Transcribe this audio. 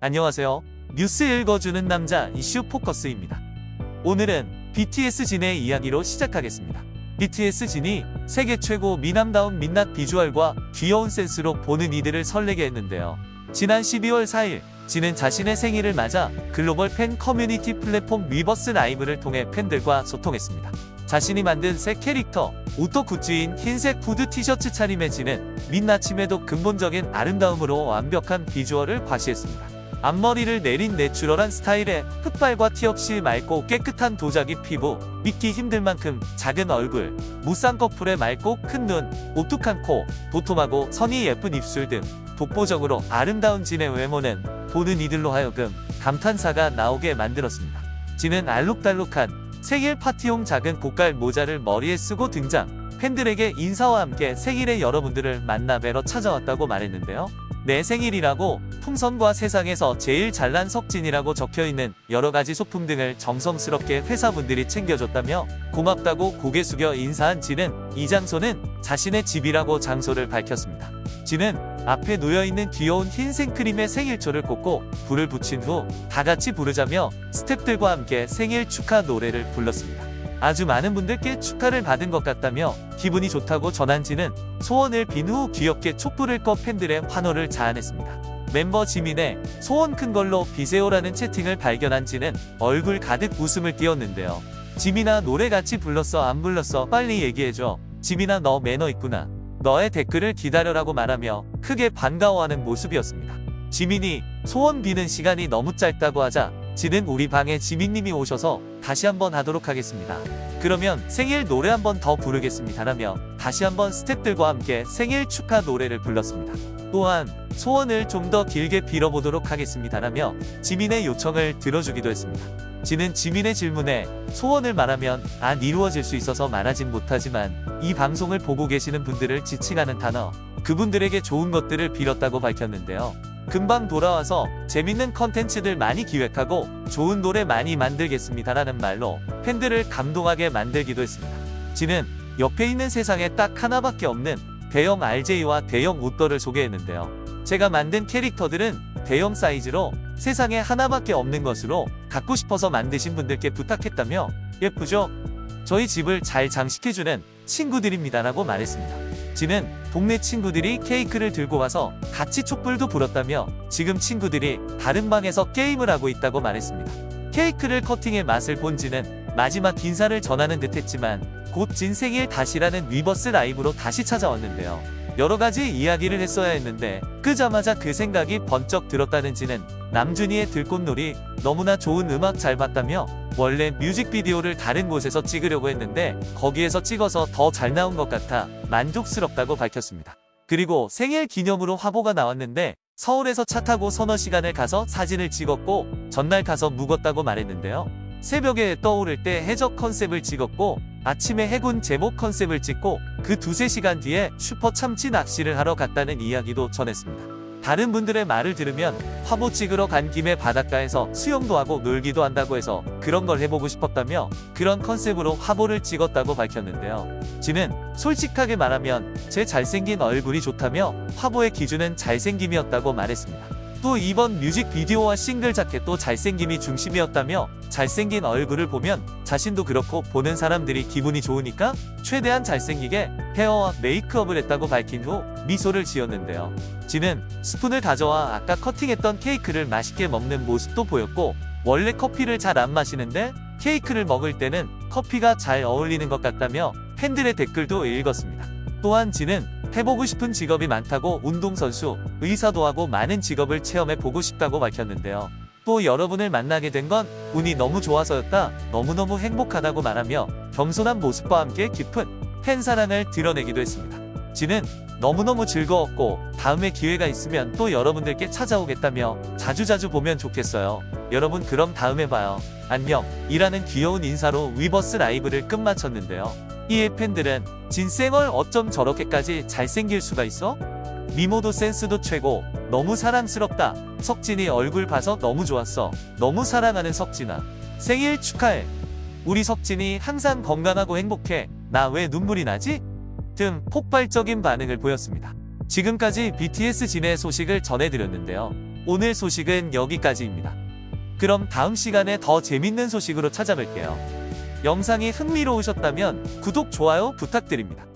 안녕하세요. 뉴스 읽어주는 남자 이슈 포커스입니다. 오늘은 BTS 진의 이야기로 시작하겠습니다. BTS 진이 세계 최고 미남다운 민낯 비주얼과 귀여운 센스로 보는 이들을 설레게 했는데요. 지난 12월 4일 진은 자신의 생일을 맞아 글로벌 팬 커뮤니티 플랫폼 위버스 라이브를 통해 팬들과 소통했습니다. 자신이 만든 새 캐릭터 우떠 굿즈인 흰색 후드 티셔츠 차림의 진은 민낯임에도 근본적인 아름다움으로 완벽한 비주얼을 과시했습니다. 앞머리를 내린 내추럴한 스타일에 흑발과 티 없이 맑고 깨끗한 도자기 피부, 믿기 힘들 만큼 작은 얼굴, 무쌍꺼풀의 맑고 큰 눈, 오뚝한 코, 도톰하고 선이 예쁜 입술 등 독보적으로 아름다운 진의 외모는 보는 이들로 하여금 감탄사가 나오게 만들었습니다. 진은 알록달록한 생일 파티용 작은 고깔 모자를 머리에 쓰고 등장, 팬들에게 인사와 함께 생일의 여러분들을 만나 뵈러 찾아왔다고 말했는데요. 내 생일이라고 풍선과 세상에서 제일 잘난 석진이라고 적혀있는 여러가지 소품 등을 정성스럽게 회사분들이 챙겨줬다며 고맙다고 고개 숙여 인사한 진은 이 장소는 자신의 집이라고 장소를 밝혔습니다. 진은 앞에 놓여있는 귀여운 흰 생크림에 생일초를 꽂고 불을 붙인 후 다같이 부르자며 스탭들과 함께 생일 축하 노래를 불렀습니다. 아주 많은 분들께 축하를 받은 것 같다며 기분이 좋다고 전한 지는 소원을 빈 후 귀엽게 촛불을 꺼 팬들의 환호를 자아냈습니다. 멤버 지민의 소원 큰 걸로 비세요라는 채팅을 발견한 지는 얼굴 가득 웃음을 띄웠는데요. 지민아 노래 같이 불렀어 안 불렀어 빨리 얘기해줘. 지민아 너 매너 있구나. 너의 댓글을 기다려라고 말하며 크게 반가워하는 모습이었습니다. 지민이 소원 비는 시간이 너무 짧다고 하자 지는 우리 방에 지민님이 오셔서 다시 한번 하도록 하겠습니다. 그러면 생일 노래 한번 더 부르겠습니다 라며 다시 한번 스탭들과 함께 생일 축하 노래를 불렀습니다. 또한 소원을 좀 더 길게 빌어보도록 하겠습니다 라며 지민의 요청을 들어주기도 했습니다. 지는 지민의 질문에 소원을 말하면 안 이루어질 수 있어서 말하진 못하지만 이 방송을 보고 계시는 분들을 지칭하는 단어 그분들에게 좋은 것들을 빌었다고 밝혔는데요. 금방 돌아와서 재밌는 컨텐츠들 많이 기획하고 좋은 노래 많이 만들겠습니다 라는 말로 팬들을 감동하게 만들기도 했습니다. 지는 옆에 있는 세상에 딱 하나밖에 없는 대형 RJ와 대형 웃더를 소개했는데요. 제가 만든 캐릭터들은 대형 사이즈로 세상에 하나밖에 없는 것으로 갖고 싶어서 만드신 분들께 부탁했다며 예쁘죠? 저희 집을 잘 장식해주는 친구들입니다 라고 말했습니다. 지는 동네 친구들이 케이크를 들고 와서 같이 촛불도 불었다며 지금 친구들이 다른 방에서 게임을 하고 있다고 말했습니다. 케이크를 커팅의 맛을 본 지는 마지막 인사를 전하는 듯 했지만 곧 진생일 다시라는 위버스 라이브로 다시 찾아왔는데요. 여러가지 이야기를 했어야 했는데 끄자마자 그 생각이 번쩍 들었다는 지는 남준이의 들꽃놀이 너무나 좋은 음악 잘 봤다며 원래 뮤직비디오를 다른 곳에서 찍으려고 했는데 거기에서 찍어서 더 잘 나온 것 같아 만족스럽다고 밝혔습니다. 그리고 생일 기념으로 화보가 나왔는데 서울에서 차 타고 서너 시간을 가서 사진을 찍었고 전날 가서 묵었다고 말했는데요. 새벽에 떠오를 때 해적 컨셉을 찍었고 아침에 해군 제목 컨셉을 찍고 그 두세 시간 뒤에 슈퍼 참치 낚시를 하러 갔다는 이야기도 전했습니다. 다른 분들의 말을 들으면 화보 찍으러 간 김에 바닷가에서 수영도 하고 놀기도 한다고 해서 그런 걸 해보고 싶었다며 그런 컨셉으로 화보를 찍었다고 밝혔는데요. 지는 솔직하게 말하면 제 잘생긴 얼굴이 좋다며 화보의 기준은 잘생김이었다고 말했습니다. 또 이번 뮤직비디오와 싱글 자켓도 잘생김이 중심이었다며 잘생긴 얼굴을 보면 자신도 그렇고 보는 사람들이 기분이 좋으니까 최대한 잘생기게 헤어와 메이크업을 했다고 밝힌 후 미소를 지었는데요. 지는 스푼을 가져와 아까 커팅했던 케이크를 맛있게 먹는 모습도 보였고 원래 커피를 잘 안 마시는데 케이크를 먹을 때는 커피가 잘 어울리는 것 같다며 팬들의 댓글도 읽었습니다. 또한 지는 해보고 싶은 직업이 많다고 운동선수, 의사도 하고 많은 직업을 체험해보고 싶다고 밝혔는데요. 또 여러분을 만나게 된 건 운이 너무 좋아서였다. 너무너무 행복하다고 말하며 겸손한 모습과 함께 깊은 팬 사랑을 드러내기도 했습니다. 지는 너무너무 즐거웠고 다음에 기회가 있으면 또 여러분들께 찾아오겠다며 자주자주 보면 좋겠어요. 여러분 그럼 다음에 봐요. 안녕 이라는 귀여운 인사로 위버스 라이브를 끝마쳤는데요. 이에 팬들은 진쌩얼 어쩜 저렇게까지 잘생길 수가 있어? 미모도 센스도 최고 너무 사랑스럽다 석진이 얼굴 봐서 너무 좋았어 너무 사랑하는 석진아 생일 축하해 우리 석진이 항상 건강하고 행복해 나 왜 눈물이 나지? 등 폭발적인 반응을 보였습니다. 지금까지 BTS 진의 소식을 전해드렸는데요. 오늘 소식은 여기까지입니다. 그럼 다음 시간에 더 재밌는 소식으로 찾아뵐게요. 영상이 흥미로우셨다면 구독, 좋아요 부탁드립니다.